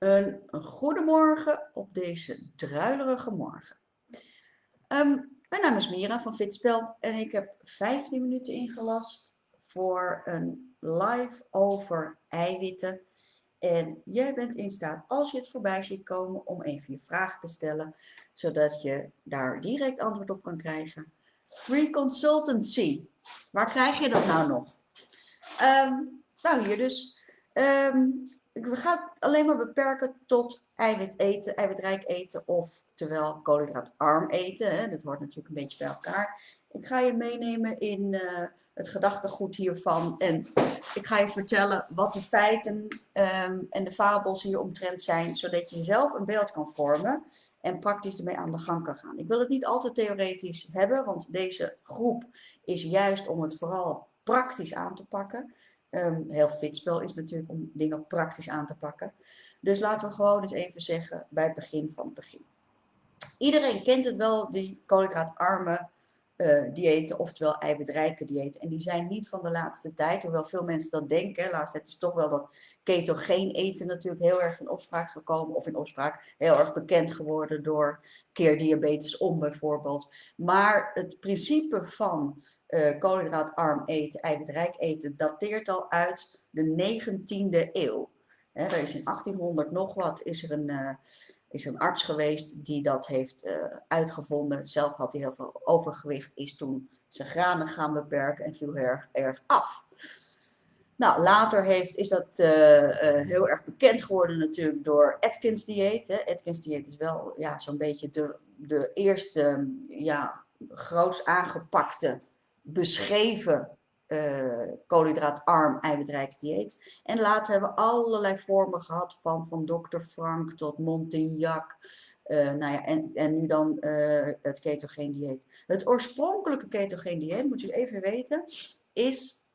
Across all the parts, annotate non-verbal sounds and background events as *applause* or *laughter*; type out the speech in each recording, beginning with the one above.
Een goedemorgen op deze druilerige morgen. Ehm, mijn naam is Mira van Fitspel en ik heb 15 minuten ingelast voor een live over eiwitten. En jij bent in staat, als je het voorbij ziet komen, om even je vraag te stellen, zodat je daar direct antwoord op kan krijgen. Free consultancy. Waar krijg je dat nou nog? Ehm, nou, hier dus. Um, we gaan het alleen maar beperken tot eiwit eten, eiwitrijk eten, of terwijl koolhydraatarm eten. Hè. Dat hoort natuurlijk een beetje bij elkaar. Ik ga je meenemen in uh, het gedachtegoed hiervan. En ik ga je vertellen wat de feiten um, en de fabels hier omtrent zijn, zodat je zelf een beeld kan vormen en praktisch ermee aan de gang kan gaan. Ik wil het niet altijd theoretisch hebben, want deze groep is juist om het vooral praktisch aan te pakken. Um, heel fitspel is natuurlijk om dingen praktisch aan te pakken. Dus laten we gewoon eens even zeggen bij het begin van het begin. Iedereen kent het wel, die koolhydraatarme uh, diëten, oftewel eiwitrijke diëten. En die zijn niet van de laatste tijd, hoewel veel mensen dat denken. Laatst het is toch wel dat ketogeen eten natuurlijk heel erg in opspraak gekomen. Of in opspraak heel erg bekend geworden door keer diabetes om bijvoorbeeld. Maar het principe van uh, koolhydraatarm eten, eiwitrijk eten, dateert al uit de 19e eeuw. He, er is in 1800 nog wat, is er een, uh, is een arts geweest die dat heeft uh, uitgevonden. Zelf had hij heel veel overgewicht, is toen zijn granen gaan beperken en viel erg, erg af. Nou, later heeft, is dat heel erg bekend geworden natuurlijk door Atkins dieet. Hè. Atkins dieet is wel ja, zo'n beetje de, de eerste ja, groots aangepakte beschreven uh, koolhydraatarm eiwitrijk dieet. En later hebben we allerlei vormen gehad van, van Dr. Frank tot Montignac. Uh, nou ja, en, en nu dan uh, het ketogeen dieet. Het oorspronkelijke ketogeen dieet, moet je even weten, is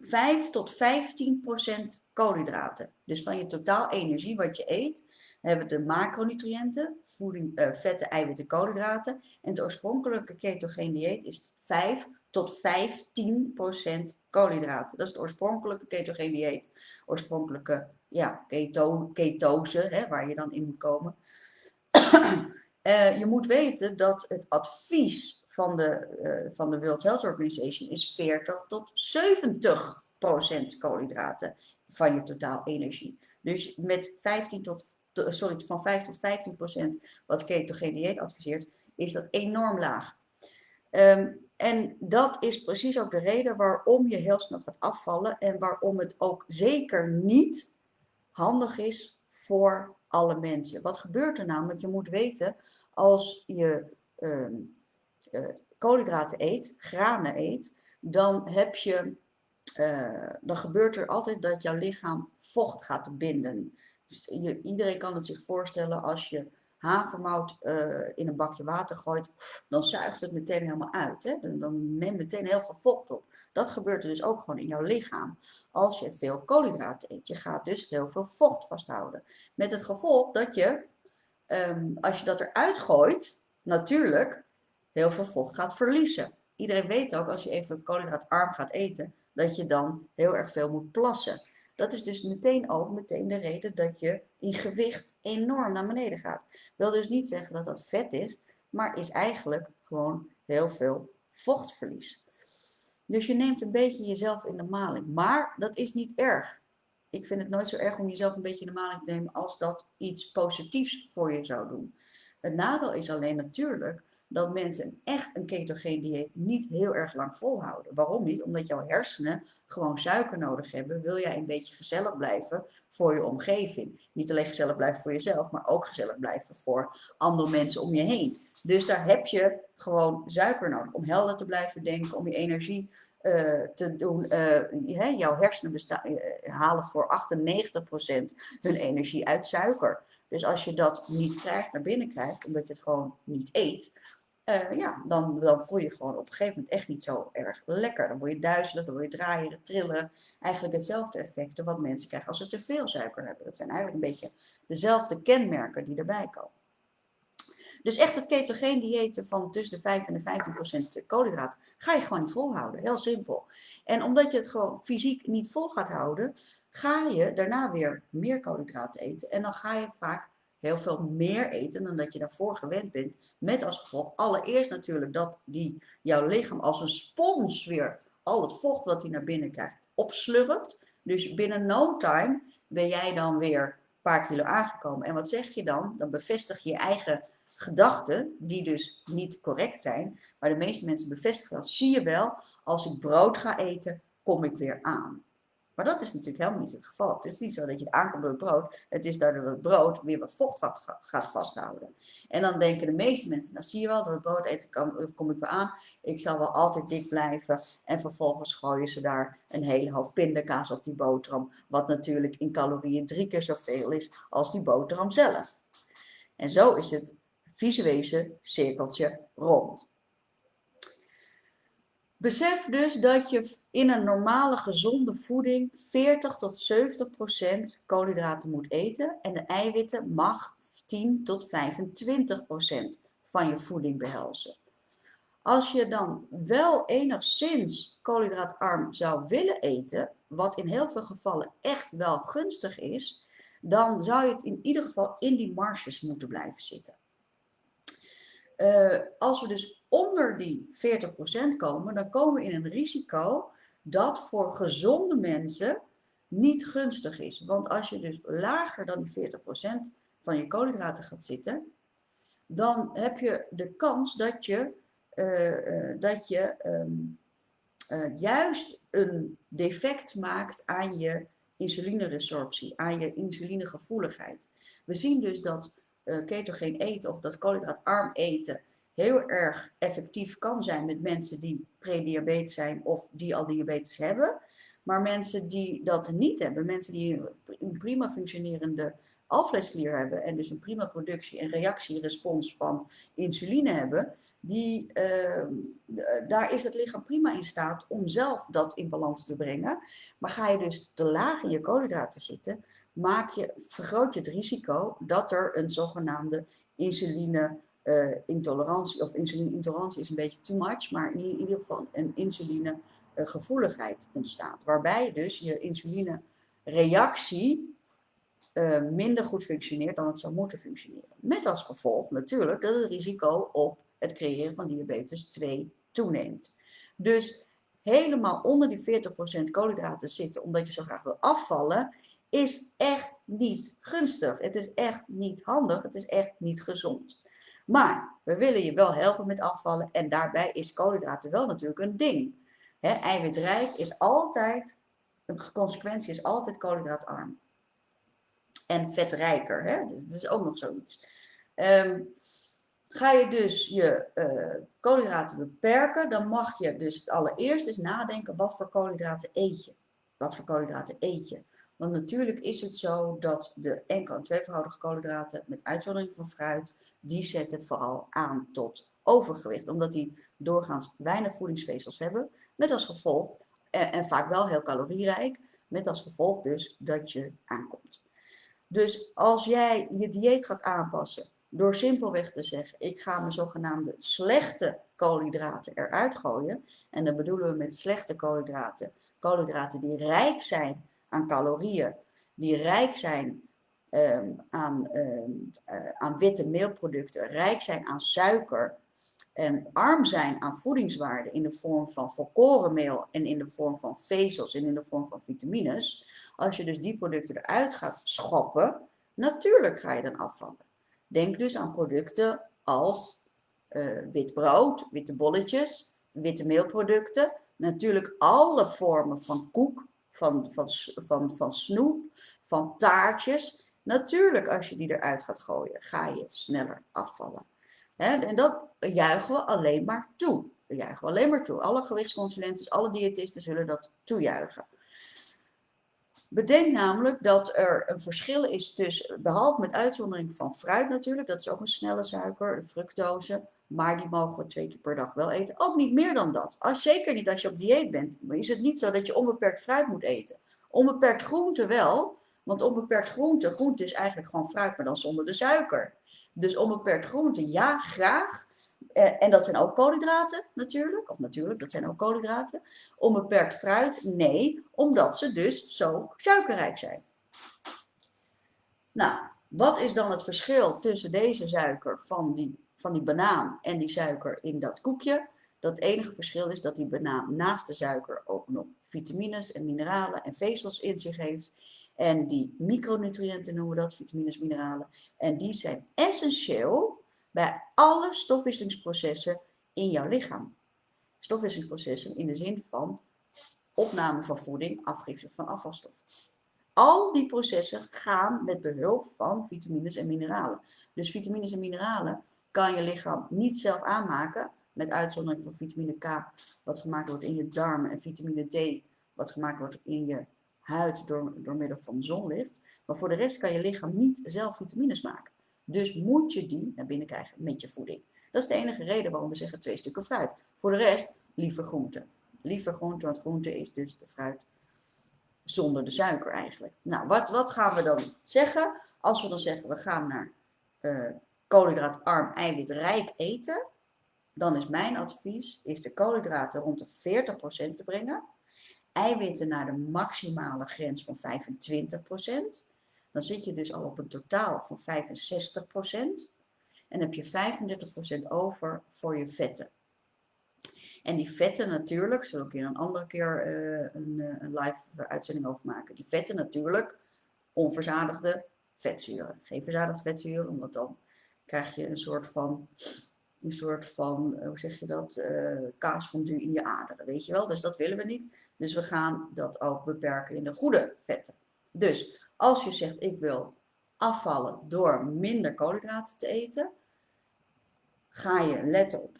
5 tot 15 procent koolhydraten. Dus van je totaal energie wat je eet, hebben de macronutriënten, voeding, uh, vetten, eiwitten, koolhydraten. En het oorspronkelijke ketogeen dieet is 5 tot 15 procent koolhydraten. Dat is het oorspronkelijke ketogeen dieet. Oorspronkelijke ja, keto, ketose, hè, waar je dan in moet komen. uh, *coughs* je moet weten dat het advies van de, uh, van de World Health Organization is 40 tot 70 procent koolhydraten van je totaal energie. Dus met 15 tot sorry, van 5 tot 15 procent wat ketogeen dieet adviseert, is dat enorm laag. Um, en dat is precies ook de reden waarom je heel snel gaat afvallen en waarom het ook zeker niet handig is voor alle mensen. Wat gebeurt er namelijk? Je moet weten, als je um, uh, koolhydraten eet, granen eet, dan heb je, uh, dan gebeurt er altijd dat jouw lichaam vocht gaat binden. Je, iedereen kan het zich voorstellen als je havermout uh, in een bakje water gooit, dan zuigt het meteen helemaal uit. Hè? Dan, dan neemt meteen heel veel vocht op. Dat gebeurt er dus ook gewoon in jouw lichaam. Als je veel koolhydraten eet, je gaat dus heel veel vocht vasthouden. Met het gevolg dat je, um, als je dat eruit gooit, natuurlijk heel veel vocht gaat verliezen. Iedereen weet ook, als je even koolhydraatarm gaat eten, dat je dan heel erg veel moet plassen. Dat is dus meteen ook meteen de reden dat je in gewicht enorm naar beneden gaat. Wil dus niet zeggen dat dat vet is, maar is eigenlijk gewoon heel veel vochtverlies. Dus je neemt een beetje jezelf in de maling. Maar dat is niet erg. Ik vind het nooit zo erg om jezelf een beetje in de maling te nemen als dat iets positiefs voor je zou doen. Het nadeel is alleen natuurlijk dat mensen echt een ketogeen dieet niet heel erg lang volhouden. Waarom niet? Omdat jouw hersenen gewoon suiker nodig hebben. Wil jij een beetje gezellig blijven voor je omgeving. Niet alleen gezellig blijven voor jezelf, maar ook gezellig blijven voor andere mensen om je heen. Dus daar heb je gewoon suiker nodig om helder te blijven denken, om je energie uh, te doen. Uh, jouw hersenen uh, halen voor 98% hun energie uit suiker. Dus als je dat niet krijgt, naar binnen krijgt, omdat je het gewoon niet eet, uh, ja, dan, dan voel je gewoon op een gegeven moment echt niet zo erg lekker. Dan word je duizelig, dan word je draaien, trillen. Eigenlijk hetzelfde effecten wat mensen krijgen als ze te veel suiker hebben. Dat zijn eigenlijk een beetje dezelfde kenmerken die erbij komen. Dus echt het ketogeen diëten van tussen de 5 en de 15 procent koolhydraten ga je gewoon niet volhouden. Heel simpel. En omdat je het gewoon fysiek niet vol gaat houden, ga je daarna weer meer koolhydraten eten. En dan ga je vaak heel veel meer eten dan dat je daarvoor gewend bent. Met als gevolg allereerst natuurlijk dat die, jouw lichaam als een spons weer al het vocht wat hij naar binnen krijgt opslurpt. Dus binnen no time ben jij dan weer een paar kilo aangekomen. En wat zeg je dan? Dan bevestig je je eigen gedachten, die dus niet correct zijn. Maar de meeste mensen bevestigen dat. Zie je wel, als ik brood ga eten, kom ik weer aan. Maar dat is natuurlijk helemaal niet het geval. Het is niet zo dat je aankomt door het brood. Het is daardoor het brood weer wat vocht gaat vasthouden. En dan denken de meeste mensen, nou zie je wel, door het brood eten kom, ik weer aan. Ik zal wel altijd dik blijven. En vervolgens gooien ze daar een hele hoop pindakaas op die boterham. Wat natuurlijk in calorieën drie keer zoveel is als die boterham zelf. En zo is het visuele cirkeltje rond. Besef dus dat je in een normale gezonde voeding 40 tot 70 procent koolhydraten moet eten en de eiwitten mag 10 tot 25 procent van je voeding behelzen. Als je dan wel enigszins koolhydraatarm zou willen eten, wat in heel veel gevallen echt wel gunstig is, dan zou je het in ieder geval in die marges moeten blijven zitten. Uh, als we dus onder die 40% komen, dan komen we in een risico dat voor gezonde mensen niet gunstig is. Want als je dus lager dan die 40% van je koolhydraten gaat zitten, dan heb je de kans dat je, uh, uh, dat je um, uh, juist een defect maakt aan je insulineresorptie, aan je insulinegevoeligheid. We zien dus dat ketogeen eten of dat koolhydraatarm eten heel erg effectief kan zijn met mensen die prediabetes zijn of die al diabetes hebben. Maar mensen die dat niet hebben, mensen die een prima functionerende alvleesklier hebben en dus een prima productie en reactierespons van insuline hebben, die, uh, daar is het lichaam prima in staat om zelf dat in balans te brengen. Maar ga je dus te laag in je koolhydraten zitten, maak je, vergroot je het risico dat er een zogenaamde insuline uh, intolerantie, of insuline-intolerantie is een beetje too much, maar in ieder geval een insulinegevoeligheid ontstaat. Waarbij dus je insulinereactie uh, minder goed functioneert dan het zou moeten functioneren. Met als gevolg natuurlijk dat het risico op het creëren van diabetes 2 toeneemt. Dus helemaal onder die 40% koolhydraten zitten omdat je zo graag wil afvallen, is echt niet gunstig. Het is echt niet handig, het is echt niet gezond. Maar we willen je wel helpen met afvallen en daarbij is koolhydraten wel natuurlijk een ding. Eiwitrijk is altijd, een consequentie is altijd koolhydraatarm. En vetrijker, dus dat is ook nog zoiets. Um, ga je dus je uh, koolhydraten beperken, dan mag je dus allereerst eens nadenken wat voor koolhydraten eet je. Wat voor koolhydraten eet je? Want natuurlijk is het zo dat de enkel- en tweevoudige koolhydraten, met uitzondering van fruit, die zetten vooral aan tot overgewicht. Omdat die doorgaans weinig voedingsvezels hebben. Met als gevolg, en, en vaak wel heel calorierijk, met als gevolg dus dat je aankomt. Dus als jij je dieet gaat aanpassen door simpelweg te zeggen, ik ga mijn zogenaamde slechte koolhydraten eruit gooien. En dan bedoelen we met slechte koolhydraten, koolhydraten die rijk zijn aan calorieën, die rijk zijn Ehm, aan, ehm, eh, aan witte meelproducten, rijk zijn aan suiker en arm zijn aan voedingswaarde in de vorm van volkorenmeel en in de vorm van vezels en in de vorm van vitamines, als je dus die producten eruit gaat schoppen, natuurlijk ga je dan afvallen. Denk dus aan producten als uh, wit brood, witte bolletjes, witte meelproducten, natuurlijk alle vormen van koek, van, van, van, van snoep, van taartjes. Natuurlijk, als je die eruit gaat gooien, ga je sneller afvallen. en dat juichen we alleen maar toe. Dat juichen we alleen maar toe. Alle gewichtsconsulenten, alle diëtisten zullen dat toejuichen. Bedenk namelijk dat er een verschil is tussen, behalve met uitzondering van fruit natuurlijk, dat is ook een snelle suiker, de fructose, maar die mogen we twee keer per dag wel eten. Ook niet meer dan dat. Als, zeker niet als je op dieet bent, is het niet zo dat je onbeperkt fruit moet eten. Onbeperkt groente wel, want onbeperkt groente, groente is eigenlijk gewoon fruit, maar dan zonder de suiker. Dus onbeperkt groente, ja, graag. Eh, en dat zijn ook koolhydraten natuurlijk, of natuurlijk, dat zijn ook koolhydraten. Onbeperkt fruit? Nee, omdat ze dus zo suikerrijk zijn. Nou, wat is dan het verschil tussen deze suiker van die, van die banaan en die suiker in dat koekje? Dat enige verschil is dat die banaan naast de suiker ook nog vitamines en mineralen en vezels in zich heeft. En die micronutriënten noemen we dat, vitamines, mineralen. En die zijn essentieel bij alle stofwisselingsprocessen in jouw lichaam. Stofwisselingsprocessen in de zin van opname van voeding, afgifte van afvalstof. Al die processen gaan met behulp van vitamines en mineralen. Dus vitamines en mineralen kan je lichaam niet zelf aanmaken, met uitzondering van vitamine K, wat gemaakt wordt in je darmen, en vitamine D, wat gemaakt wordt in je huid door, door middel van zonlicht. Maar voor de rest kan je lichaam niet zelf vitamines maken. Dus moet je die naar binnen krijgen met je voeding. Dat is de enige reden waarom we zeggen twee stukken fruit. Voor de rest liever groente. Liever groente, want groente is dus de fruit zonder de suiker eigenlijk. Nou, wat, wat gaan we dan zeggen? Als we dan zeggen we gaan naar uh, koolhydraatarm, eiwitrijk eten, dan is mijn advies is de koolhydraten rond de 40% te brengen. Eiwitten naar de maximale grens van 25%. Dan zit je dus al op een totaal van 65%. En heb je 35% over voor je vetten. En die vetten natuurlijk, zullen we een een andere keer uh, een, uh, een, live uitzending over maken. Die vetten natuurlijk, onverzadigde vetzuren. Geen verzadigde vetzuren, want dan krijg je een soort van, een soort van hoe zeg je dat, uh, kaasfondue in je aderen, weet je wel. Dus dat willen we niet. Dus we gaan dat ook beperken in de goede vetten. Dus als je zegt ik wil afvallen door minder koolhydraten te eten, ga je letten op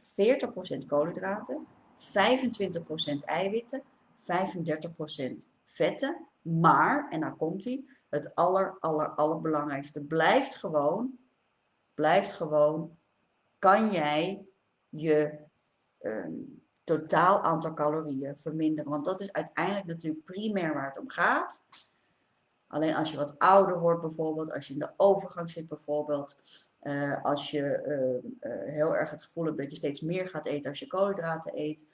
40% koolhydraten, 25% eiwitten, 35% vetten. Maar, en daar komt hij, het aller, aller, allerbelangrijkste blijft gewoon, blijft gewoon, kan jij je um, totaal aantal calorieën verminderen. Want dat is uiteindelijk natuurlijk primair waar het om gaat. Alleen als je wat ouder wordt bijvoorbeeld, als je in de overgang zit bijvoorbeeld, uh, als je uh, uh, heel erg het gevoel hebt dat je steeds meer gaat eten als je koolhydraten eet,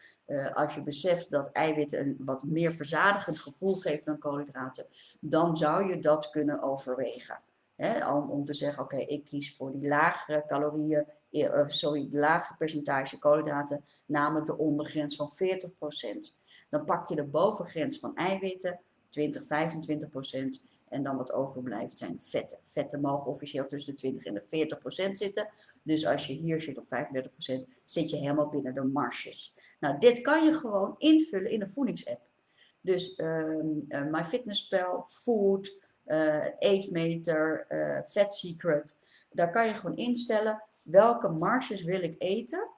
als je beseft dat eiwitten een wat meer verzadigend gevoel geven dan koolhydraten, dan zou je dat kunnen overwegen. Hè? Om, om te zeggen, oké, ik kies voor die lagere calorieën, sorry, lage percentage koolhydraten, namelijk de ondergrens van 40%. Dan pak je de bovengrens van eiwitten, 20, 25%. En dan wat overblijft zijn vetten. Vetten mogen officieel tussen de 20 en de 40 procent zitten. Dus als je hier zit op 35 procent, zit je helemaal binnen de marges. Nou, dit kan je gewoon invullen in een voedingsapp. Dus um, uh, MyFitnessPal, Food, uh, Eetmeter, uh, Fat Secret. Daar kan je gewoon instellen welke marges wil ik eten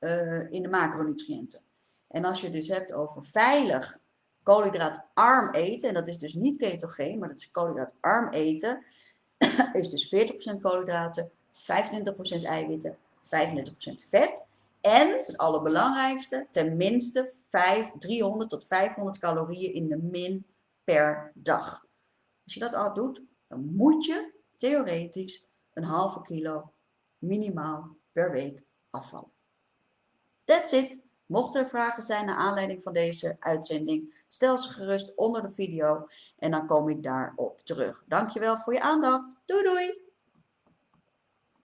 uh, in de macronutriënten. En als je dus hebt over veilig koolhydraatarm eten, en dat is dus niet ketogeen, maar dat is koolhydraatarm eten, *coughs* is dus 40% koolhydraten, 25% eiwitten, 35% vet. En het allerbelangrijkste, tenminste 5, 300 tot 500 calorieën in de min per dag. Als je dat al doet, dan moet je theoretisch een halve kilo minimaal per week afvallen. That's it. Mocht er vragen zijn naar aanleiding van deze uitzending, stel ze gerust onder de video en dan kom ik daarop terug. Dankjewel voor je aandacht. Doei doei!